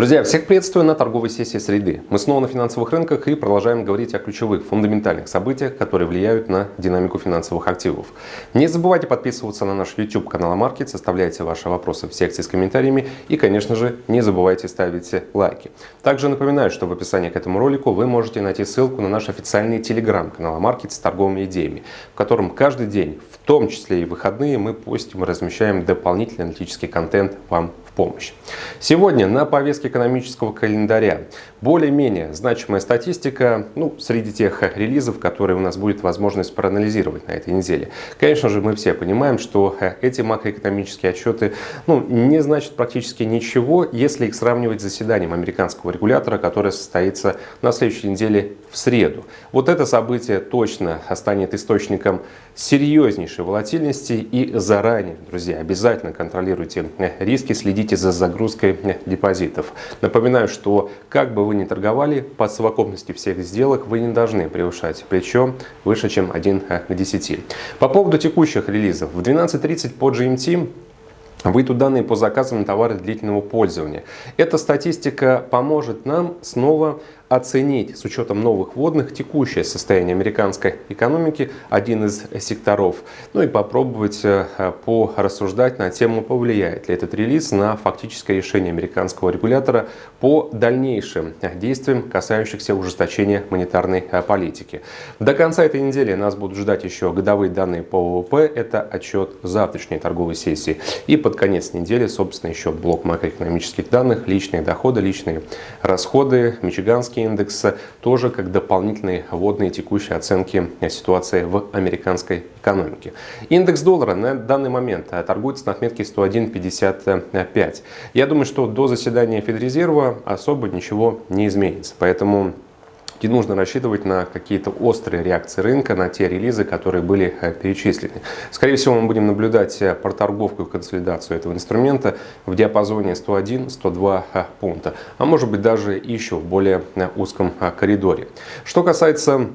Друзья, всех приветствую на торговой сессии среды. Мы снова на финансовых рынках и продолжаем говорить о ключевых, фундаментальных событиях, которые влияют на динамику финансовых активов. Не забывайте подписываться на наш YouTube канал Маркет, оставляйте ваши вопросы в секции с комментариями и, конечно же, не забывайте ставить лайки. Также напоминаю, что в описании к этому ролику вы можете найти ссылку на наш официальный телеграм-канал Маркет с торговыми идеями, в котором каждый день, в том числе и выходные, мы постим и размещаем дополнительный аналитический контент вам помощь. Сегодня на повестке экономического календаря более-менее значимая статистика ну, среди тех релизов, которые у нас будет возможность проанализировать на этой неделе. Конечно же, мы все понимаем, что эти макроэкономические отчеты ну, не значат практически ничего, если их сравнивать с заседанием американского регулятора, которое состоится на следующей неделе в среду. Вот это событие точно станет источником серьезнейшей волатильности и заранее, друзья, обязательно контролируйте риски, следите за загрузкой депозитов. Напоминаю, что как бы вы ни торговали, по совокупности всех сделок вы не должны превышать плечо выше, чем 1 к 10. По поводу текущих релизов. В 12.30 по GMT выйдут данные по заказам на товары длительного пользования. Эта статистика поможет нам снова оценить с учетом новых вводных текущее состояние американской экономики, один из секторов, ну и попробовать э, порассуждать на тему, повлияет ли этот релиз на фактическое решение американского регулятора по дальнейшим действиям, касающихся ужесточения монетарной э, политики. До конца этой недели нас будут ждать еще годовые данные по ВВП, это отчет завтрашней торговой сессии. И под конец недели, собственно, еще блок макроэкономических данных, личные доходы, личные расходы, мичиганские индекса тоже как дополнительные вводные текущие оценки ситуации в американской экономике. Индекс доллара на данный момент торгуется на отметке 101.55. Я думаю, что до заседания Федрезерва особо ничего не изменится. Поэтому не нужно рассчитывать на какие-то острые реакции рынка, на те релизы, которые были э, перечислены. Скорее всего, мы будем наблюдать э, проторговку и консолидацию этого инструмента в диапазоне 101-102 э, пункта, а может быть даже еще в более узком коридоре. Что касается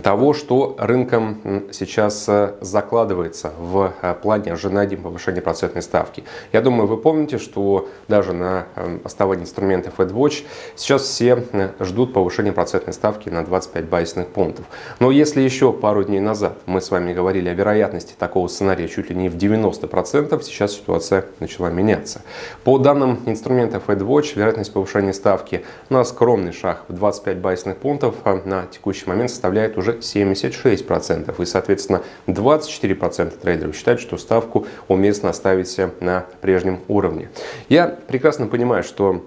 того, что рынком сейчас э, закладывается в э, плане ожидания повышения процентной ставки. Я думаю, вы помните, что даже на э, основании инструмента FedWatch сейчас все ждут повышения процентной ставки на 25 базисных пунктов. Но если еще пару дней назад мы с вами говорили о вероятности такого сценария чуть ли не в 90%, сейчас ситуация начала меняться. По данным инструмента FedWatch, вероятность повышения ставки на скромный шаг в 25 базисных пунктов на текущий момент составляет уже 76%. И, соответственно, 24% трейдеров считают, что ставку уместно оставить на прежнем уровне. Я прекрасно понимаю, что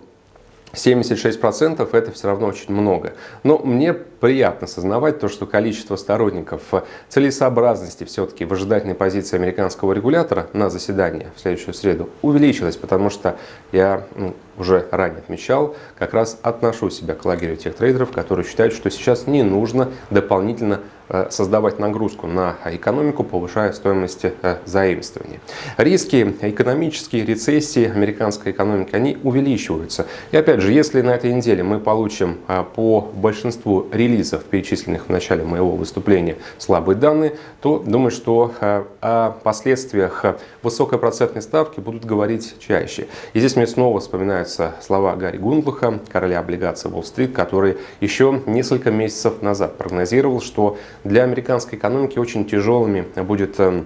76% это все равно очень много. Но мне приятно осознавать то, что количество сторонников целесообразности все-таки в ожидательной позиции американского регулятора на заседание в следующую среду увеличилось, потому что я ну, уже ранее отмечал, как раз отношу себя к лагерю тех трейдеров, которые считают, что сейчас не нужно дополнительно Э, создавать нагрузку на экономику, повышая стоимость э, заимствований. Риски экономические рецессии американской экономики, они увеличиваются. И опять же, если на этой неделе мы получим э, по большинству релизов, перечисленных в начале моего выступления, слабые данные, то думаю, что о последствиях высокой процентной ставки будут говорить чаще. И здесь мне снова вспоминаются слова Гарри Гундлуха, короля облигаций Уолл-стрит, который еще несколько месяцев назад прогнозировал, что для американской экономики очень тяжелыми будет эм,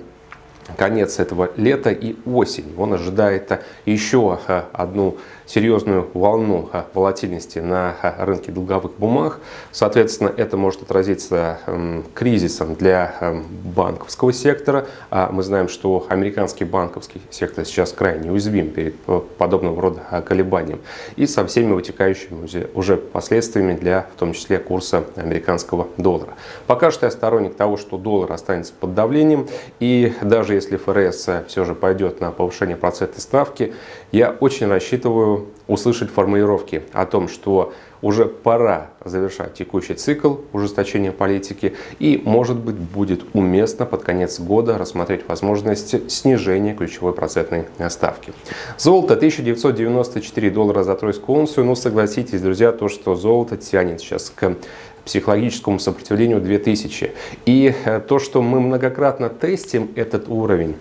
конец этого лета и осень. Он ожидает еще э, одну серьезную волну э, волатильности на э, рынке долговых бумаг. Соответственно, это может отразиться эм, кризисом для эм, банковского сектора. А мы знаем, что американский банковский сектор сейчас крайне уязвим перед подобного рода колебанием и со всеми вытекающими уже последствиями для, в том числе, курса американского доллара. Пока что я сторонник того, что доллар останется под давлением и даже если ФРС все же пойдет на повышение процентной ставки, я очень рассчитываю услышать формулировки о том, что уже пора завершать текущий цикл ужесточения политики и, может быть, будет уместно под конец года рассмотреть возможность снижения ключевой процентной ставки. Золото 1994 доллара за тройскую унцию. Ну, согласитесь, друзья, то, что золото тянет сейчас к психологическому сопротивлению 2000. И э, то, что мы многократно тестим этот уровень,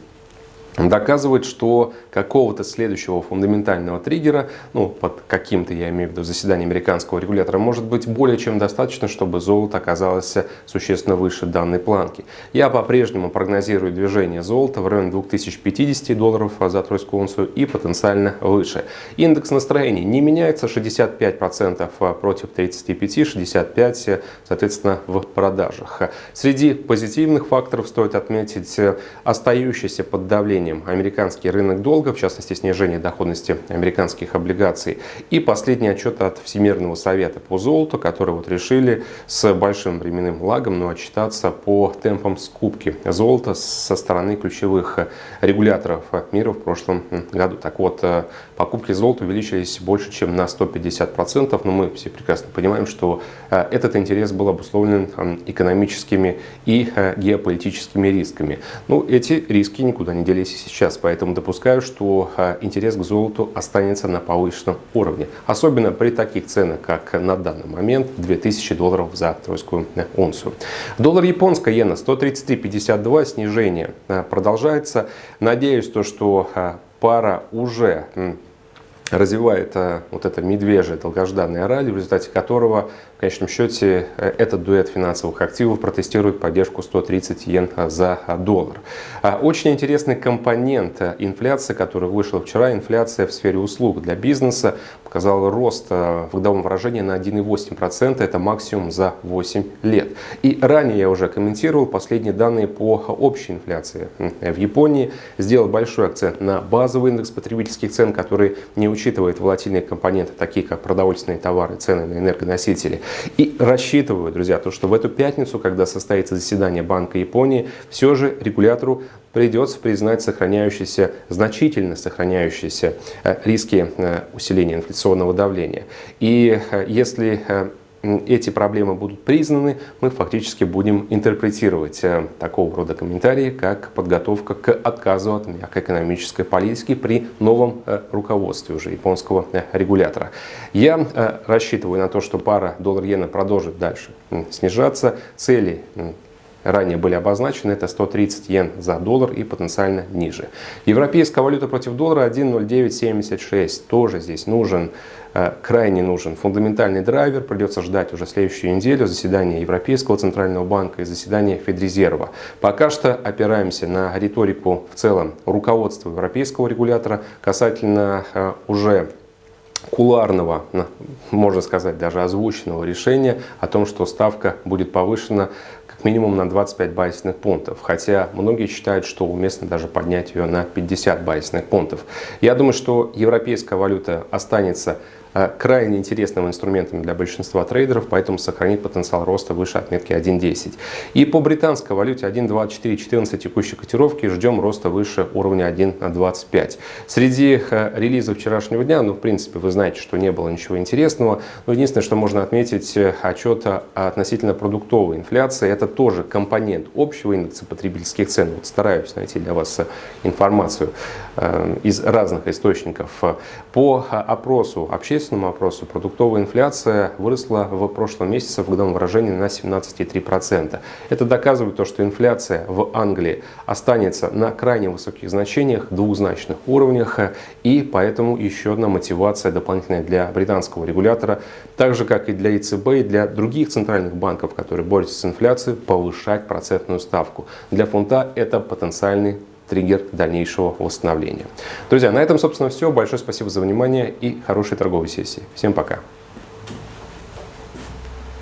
доказывает, что какого-то следующего фундаментального триггера, ну, под каким-то, я имею в виду, заседание американского регулятора, может быть более чем достаточно, чтобы золото оказалось существенно выше данной планки. Я по-прежнему прогнозирую движение золота в районе 2050 долларов за тройскую унцию и потенциально выше. Индекс настроений не меняется, 65% против 35, 65% соответственно в продажах. Среди позитивных факторов стоит отметить остающийся под давлением снижением американский рынок долга, в частности снижение доходности американских облигаций. И последний отчет от Всемирного совета по золоту, который вот решили с большим временным лагом но отчитаться по темпам скупки золота со стороны ключевых регуляторов мира в прошлом году. Так вот, покупки золота увеличились больше, чем на 150%, но мы все прекрасно понимаем, что э, этот интерес был обусловлен экономическими и э, геополитическими рисками. Ну, эти риски никуда не делись сейчас, поэтому допускаю, что а, интерес к золоту останется на повышенном уровне. Особенно при таких ценах, как на данный момент 2000 долларов за тройскую унцию. Доллар японская иена 133.52, снижение а, продолжается. Надеюсь, то, что а, пара уже развивает вот это медвежье долгожданное ралли, в результате которого в конечном счете э, этот дуэт финансовых активов протестирует поддержку 130 йен за доллар. А, очень интересный компонент э, инфляции, который вышел вчера, инфляция в сфере услуг для бизнеса, показала рост э, в годовом выражении на 1,8%, это максимум за 8 лет. И ранее я уже комментировал последние данные по общей инфляции в Японии, сделал большой акцент на базовый индекс потребительских цен, который не учитывает волатильные компоненты, такие как продовольственные товары, цены на энергоносители. И рассчитываю, друзья, то, что в эту пятницу, когда состоится заседание Банка Японии, все же регулятору придется признать сохраняющиеся, значительно сохраняющиеся э, риски э, усиления инфляционного давления. И э, если эти проблемы будут признаны, мы фактически будем интерпретировать э, такого рода комментарии, как подготовка к отказу от мягкоэкономической политики при новом э, руководстве уже японского э, регулятора. Я рассчитываю на то, что пара доллар-иена продолжит дальше снижаться. Цели ранее были обозначены, это 130 йен за доллар и потенциально ниже. Европейская валюта против доллара 1.0976, тоже здесь нужен Э, крайне нужен фундаментальный драйвер. Придется ждать уже следующую неделю заседания Европейского Центрального банка и заседания Федрезерва. Пока что опираемся на риторику в целом руководства европейского регулятора касательно э, уже куларного, можно сказать, даже озвученного решения о том, что ставка будет повышена минимум на 25 базисных пунктов. Хотя многие считают, что уместно даже поднять ее на 50 базисных пунктов. Я думаю, что европейская валюта останется крайне интересным инструментом для большинства трейдеров, поэтому сохранит потенциал роста выше отметки 1.10. И по британской валюте 1.2414 текущей котировки ждем роста выше уровня 1.25. Среди э, релизов вчерашнего дня, ну в принципе вы знаете, что не было ничего интересного, но единственное, что можно отметить, э, отчет относительно продуктовой инфляции, это тоже компонент общего индекса потребительских цен. Вот стараюсь найти для вас информацию из разных источников. По опросу общественности отечественному опросу продуктовая инфляция выросла в прошлом месяце в годовом выражении на 17,3%. Это доказывает то, что инфляция в Англии останется на крайне высоких значениях, двузначных уровнях, и поэтому еще одна мотивация дополнительная для британского регулятора, так же как и для ЕЦБ и для других центральных банков, которые борются с инфляцией, повышать процентную ставку. Для фунта это потенциальный триггер дальнейшего восстановления. Друзья, на этом, собственно, все. Большое спасибо за внимание и хорошей торговой сессии. Всем пока!